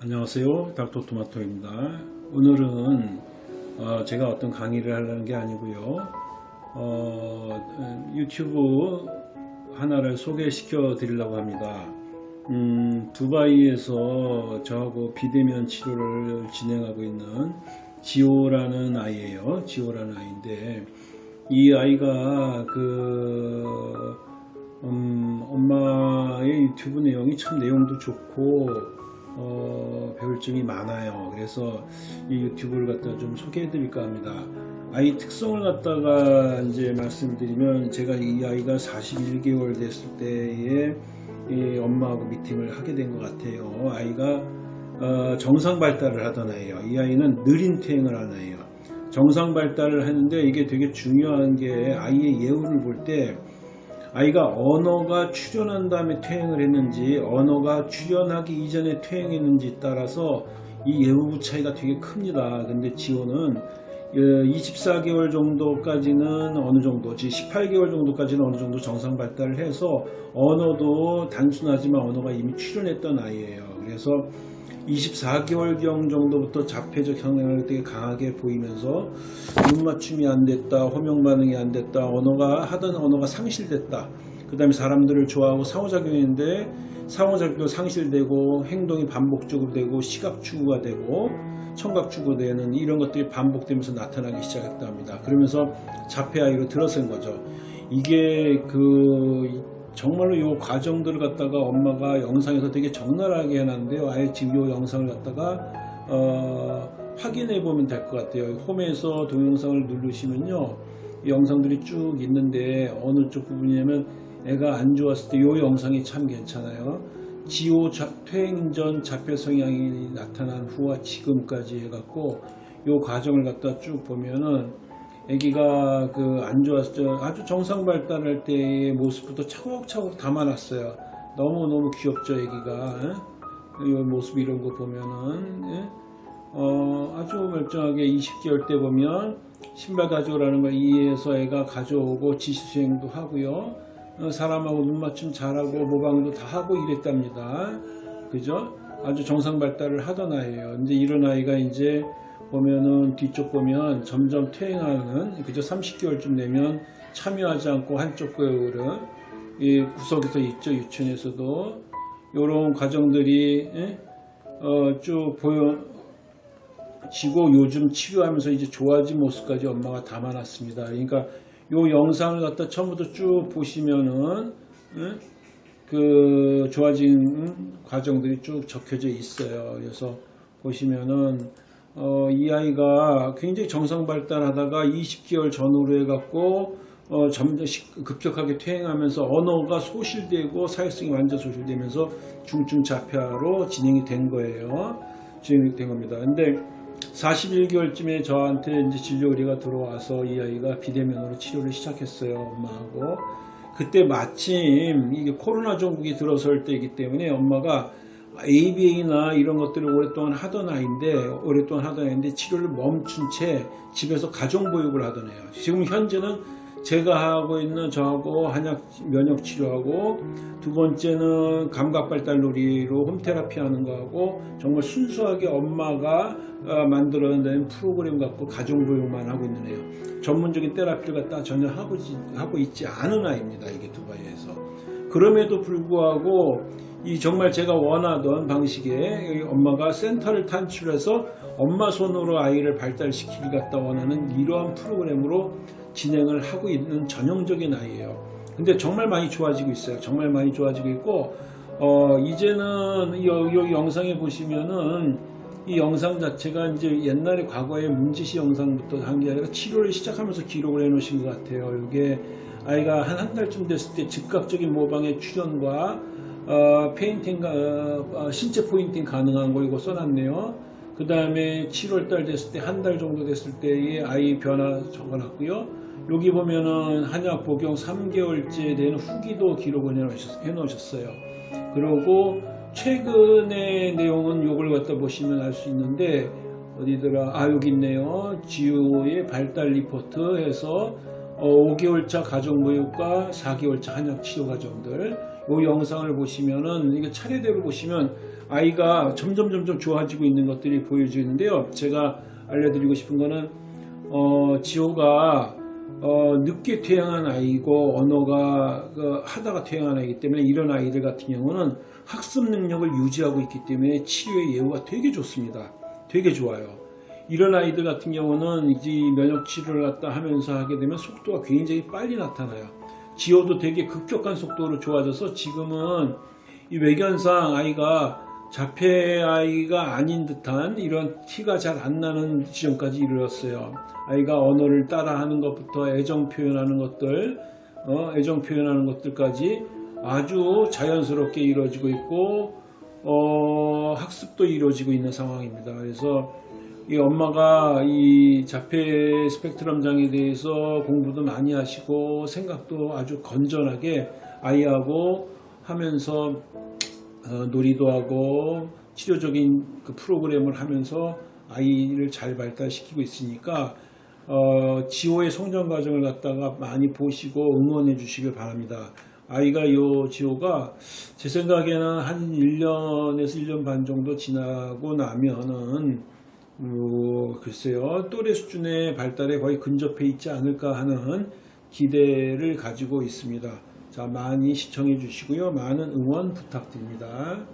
안녕하세요. 닥터 토마토입니다. 오늘은 어, 제가 어떤 강의를 하려는 게 아니고요. 어, 유튜브 하나를 소개시켜 드리려고 합니다. 음, 두바이에서 저하고 비대면 치료를 진행하고 있는 지호라는 아이예요. 지호라는 아이인데 이 아이가 그 음, 엄마의 유튜브 내용이 참 내용도 좋고 어, 배울 점이 많아요. 그래서 이 유튜브를 갖다 좀 소개해 드릴까 합니다. 아이 특성을 갖다가 이제 말씀드리면 제가 이 아이가 41개월 됐을 때에 이 엄마하고 미팅을 하게 된 것 같아요. 아이가 어, 정상 발달을 하던 아이예요. 이 아이는 느린 퇴행을 하는 아이예요. 정상 발달을 하는데 이게 되게 중요한 게 아이의 예후를 볼때 아이가 언어가 출현한 다음에 퇴행을 했는지 언어가 출현하기 이전에 퇴행했는지 따라서 이 예후부 차이가 되게 큽니다. 근데 지호는 24개월 어, 정도까지는 어느 정도, 18개월 정도까지는 어느 정도 정상 발달을 해서 언어도 단순하지만 언어가 이미 출현했던 아이예요. 그래서 24개월경 정도부터 자폐적 성향을 되게 강하게 보이면서 눈 맞춤이 안 됐다, 호명 반응이 안 됐다, 언어가 하던 언어가 상실됐다. 그 다음에 사람들을 좋아하고 상호작용인데 상호작용 상실되고 행동이 반복적으로 되고 시각 추구가 되고 청각 추구되는 이런 것들이 반복되면서 나타나기 시작했다 합니다. 그러면서 자폐 아이로 들어선 거죠. 이게 그 정말로 이 과정들을 갖다가 엄마가 영상에서 되게 적나라하게 해놨는데요. 아예 지금 이 영상을 갖다가 어, 확인해 보면 될 것 같아요. 홈에서 동영상을 누르시면요. 이 영상들이 쭉 있는데 어느 쪽 부분이냐면 애가 안 좋았을 때 이 영상이 참 괜찮아요. 지호 퇴행 전 자폐 성향이 나타난 후와 지금까지 해갖고 이 과정을 갖다 쭉 보면은 아기가 그 안 좋았을 때 아주 정상 발달할 때의 모습부터 차곡차곡 담아놨어요. 너무너무 귀엽죠 아기가 이 모습 이런 거 보면은 예? 어, 아주 멀쩡하게 20개월 때 보면 신발 가져오라는 걸 이해해서 애가 가져오고 지시수행도 하고요. 어, 사람하고 눈맞춤 잘하고 모방도 다 하고 이랬답니다. 그죠? 아주 정상 발달을 하던 아이예요. 근데 이런 아이가 이제 보면은 뒤쪽 보면 점점 퇴행하는 그저 30개월쯤 되면 참여하지 않고 한쪽 거울은 이 구석에서 있죠 유치원에서도 이런 과정들이 예? 어, 쭉 보여지고 요즘 치료하면서 이제 좋아진 모습까지 엄마가 담아놨습니다. 그러니까 요 영상을 갖다 처음부터 쭉 보시면은 예? 그 좋아진 과정들이 쭉 적혀져 있어요. 그래서 보시면은 어, 이 아이가 굉장히 정상 발달하다가 20개월 전후로 해갖고 어, 점점 급격하게 퇴행하면서 언어가 소실되고 사회성이 완전 소실되면서 중증 자폐아로 진행이 된 거예요. 진행이 된 겁니다. 근데 41개월쯤에 저한테 이제 진료 의뢰가 들어와서 이 아이가 비대면으로 치료를 시작했어요. 엄마하고. 그때 마침 이게 코로나 종국이 들어설 때이기 때문에 엄마가 ABA나 이런 것들을 오랫동안 하던 아이인데 오랫동안 하던 아이인데 치료를 멈춘 채 집에서 가정보육을 하던 애예요. 지금 현재는 제가 하고 있는 저하고 한약 면역 치료하고 두 번째는 감각 발달 놀이로 홈테라피 하는 거하고 정말 순수하게 엄마가 어, 만들어낸 프로그램 갖고 가정 보육만 하고 있는 애예요. 전문적인 테라피를 갖다 전혀 하고, 하고 있지 않은 아이입니다. 이게 두바이에서. 그럼에도 불구하고 이 정말 제가 원하던 방식의 엄마가 센터를 탄출해서 엄마 손으로 아이를 발달시키기 갖다 원하는 이러한 프로그램으로 진행을 하고 있는 전형적인 아이예요. 근데 정말 많이 좋아지고 있어요. 정말 많이 좋아지고 있고 어, 이제는 이, 이 영상에 보시면은 이 영상 자체가 이제 옛날에 과거의 문제 시 영상부터 한 게 아니라 치료를 시작하면서 기록을 해 놓으신 것 같아요. 이게 아이가 한 한 달쯤 됐을 때 즉각적인 모방의 출현과 어, pointing, 어, 어, 신체 pointing 가능한 거 이거 써놨네요. 그 다음에 7월달 됐을 때 한 달 정도 됐을 때의 아이 변화 적어놨고요. 여기 보면은 한약 복용 3개월째 된 후기도 기록을 해놓으셨어요. 그리고 최근의 내용은 이걸 갖다 보시면 알 수 있는데 어디더라 아 여기 있네요 지우의 발달 리포트 해서 5개월차 가정보육과 4개월차 한약 치료 과정들 이 영상을 보시면은 이게 차례대로 보시면 아이가 점점 점점 좋아지고 있는 것들이 보여지는데요. 제가 알려드리고 싶은 거는 어, 지호가 어, 늦게 태어난 아이고 언어가 그, 하다가 태어난 아이기 때문에 이런 아이들 같은 경우는 학습 능력을 유지하고 있기 때문에 치료의 예후가 되게 좋습니다. 되게 좋아요. 이런 아이들 같은 경우는 이제 면역 치료를 갖다 하면서 하게 되면 속도가 굉장히 빨리 나타나요. 지호도 되게 급격한 속도로 좋아져서 지금은 이 외견상 아이가 자폐 아이가 아닌 듯한 이런 티가 잘 안 나는 지점까지 이르렀어요. 아이가 언어를 따라하는 것부터 애정 표현하는 것들, 어, 애정 표현하는 것들까지 아주 자연스럽게 이루어지고 있고 어, 학습도 이루어지고 있는 상황입니다. 그래서 이 엄마가 이 자폐 스펙트럼 장에 대해서 공부도 많이 하시고 생각도 아주 건전하게 아이하고 하면서 어, 놀이도 하고 치료적인 그 프로그램을 하면서 아이를 잘 발달시키고 있으니까 어, 지호의 성장 과정을 갖다가 많이 보시고 응원해 주시길 바랍니다. 아이가 요 지호가 제 생각에는 한 1년에서 1년 반 정도 지나고 나면은 어, 글쎄요 또래 수준의 발달에 거의 근접해 있지 않을까 하는 기대를 가지고 있습니다. 자 많이 시청해 주시고요 많은 응원 부탁드립니다.